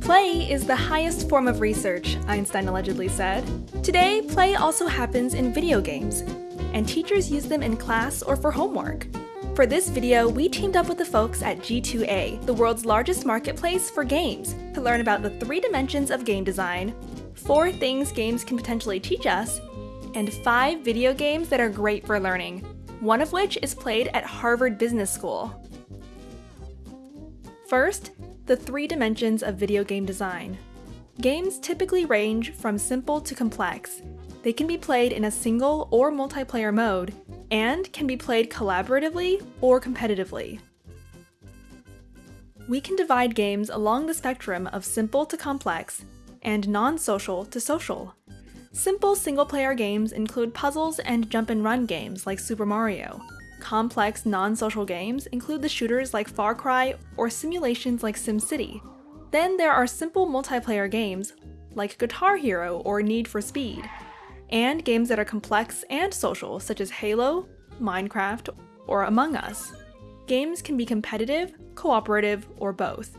Play is the highest form of research, Einstein allegedly said. Today, play also happens in video games, and teachers use them in class or for homework. For this video, we teamed up with the folks at G2A, the world's largest marketplace for games, to learn about the three dimensions of game design, four things games can potentially teach us, and five video games that are great for learning, one of which is played at Harvard Business School. First, the three dimensions of video game design. Games typically range from simple to complex. They can be played in a single or multiplayer mode, and can be played collaboratively or competitively. We can divide games along the spectrum of simple to complex, and non-social to social. Simple single-player games include puzzles and jump-and-run games like Super Mario. Complex, non-social games include the shooters like Far Cry or simulations like SimCity. Then there are simple multiplayer games like Guitar Hero or Need for Speed, and games that are complex and social such as Halo, Minecraft, or Among Us. Games can be competitive, cooperative, or both.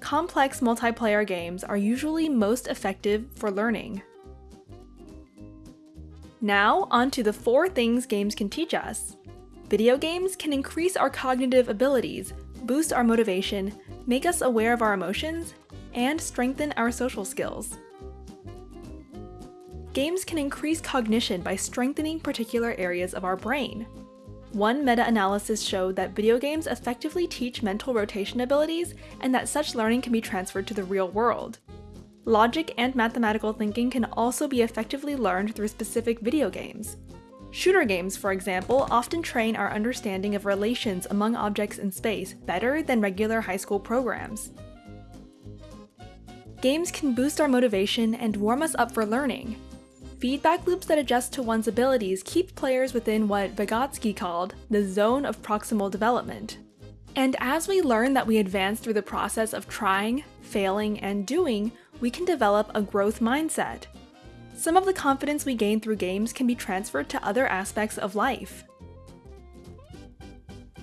Complex multiplayer games are usually most effective for learning. Now, on to the four things games can teach us. Video games can increase our cognitive abilities, boost our motivation, make us aware of our emotions, and strengthen our social skills. Games can increase cognition by strengthening particular areas of our brain. One meta-analysis showed that video games effectively teach mental rotation abilities and that such learning can be transferred to the real world. Logic and mathematical thinking can also be effectively learned through specific video games. Shooter games, for example, often train our understanding of relations among objects in space better than regular high school programs. Games can boost our motivation and warm us up for learning. Feedback loops that adjust to one's abilities keep players within what Vygotsky called the zone of proximal development. And as we learn that we advance through the process of trying, failing, and doing, we can develop a growth mindset. Some of the confidence we gain through games can be transferred to other aspects of life.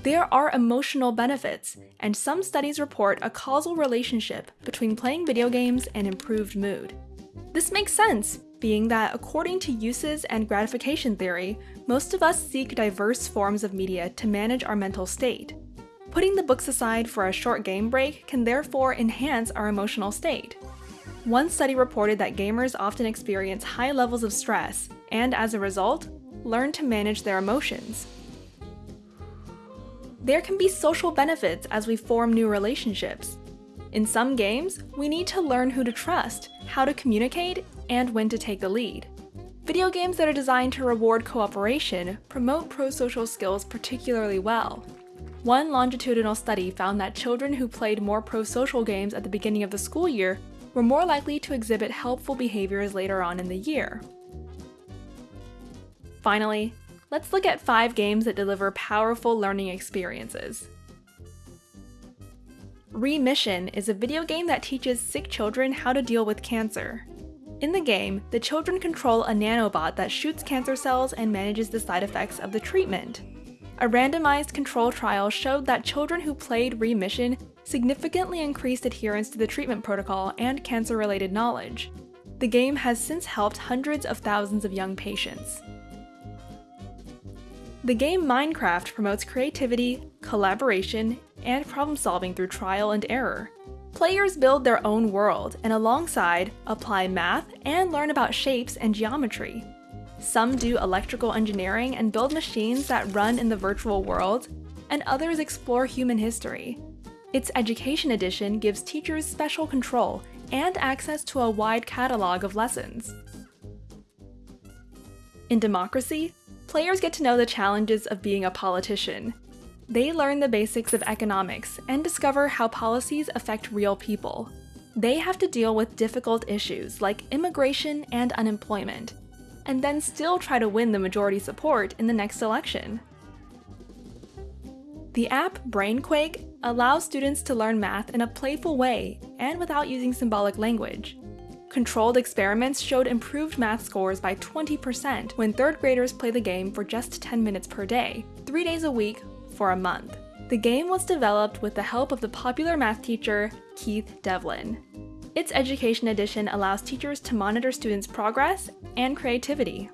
There are emotional benefits, and some studies report a causal relationship between playing video games and improved mood. This makes sense, being that according to uses and gratification theory, most of us seek diverse forms of media to manage our mental state. Putting the books aside for a short game break can therefore enhance our emotional state. One study reported that gamers often experience high levels of stress, and as a result, learn to manage their emotions. There can be social benefits as we form new relationships. In some games, we need to learn who to trust, how to communicate, and when to take the lead. Video games that are designed to reward cooperation promote pro-social skills particularly well. One longitudinal study found that children who played more pro-social games at the beginning of the school year were more likely to exhibit helpful behaviors later on in the year. Finally, let's look at five games that deliver powerful learning experiences. Remission is a video game that teaches sick children how to deal with cancer. In the game, the children control a nanobot that shoots cancer cells and manages the side effects of the treatment. A randomized control trial showed that children who played Remission significantly increased adherence to the treatment protocol and cancer-related knowledge. The game has since helped hundreds of thousands of young patients. The game Minecraft promotes creativity, collaboration, and problem-solving through trial and error. Players build their own world and alongside, apply math and learn about shapes and geometry. Some do electrical engineering and build machines that run in the virtual world, and others explore human history. Its Education Edition gives teachers special control and access to a wide catalog of lessons. In Democracy, players get to know the challenges of being a politician. They learn the basics of economics and discover how policies affect real people. They have to deal with difficult issues like immigration and unemployment, and then still try to win the majority support in the next election. The app Brainquake allows students to learn math in a playful way and without using symbolic language. Controlled experiments showed improved math scores by 20% when third graders play the game for just 10 minutes per day, 3 days a week, for a month. The game was developed with the help of the popular math teacher Keith Devlin. Its Education Edition allows teachers to monitor students' progress and creativity.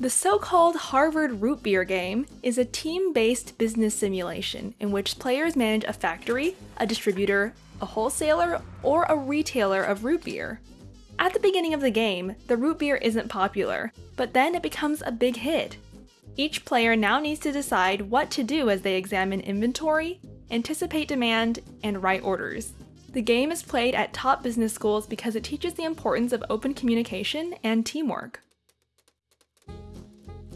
The so-called Harvard Root Beer game is a team-based business simulation in which players manage a factory, a distributor, a wholesaler, or a retailer of root beer. At the beginning of the game, the root beer isn't popular, but then it becomes a big hit. Each player now needs to decide what to do as they examine inventory, anticipate demand, and write orders. The game is played at top business schools because it teaches the importance of open communication and teamwork.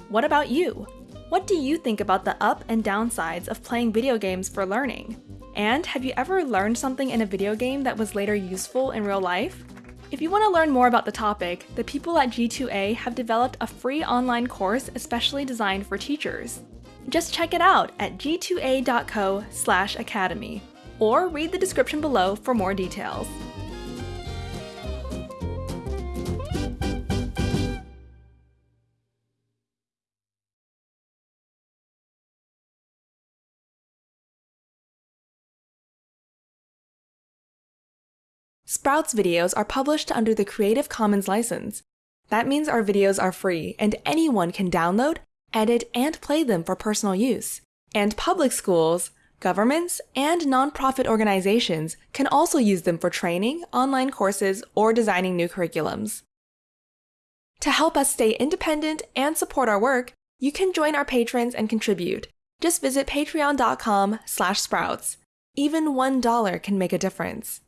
What about you? What do you think about the up and downsides of playing video games for learning? And have you ever learned something in a video game that was later useful in real life? If you want to learn more about the topic, the people at G2A have developed a free online course especially designed for teachers. Just check it out at g2a.co/academy or read the description below for more details. Sprouts videos are published under the Creative Commons license. That means our videos are free and anyone can download, edit, and play them for personal use. And public schools, governments, and nonprofit organizations can also use them for training, online courses, or designing new curriculums. To help us stay independent and support our work, you can join our patrons and contribute. Just visit patreon.com slash sprouts. Even $1 can make a difference.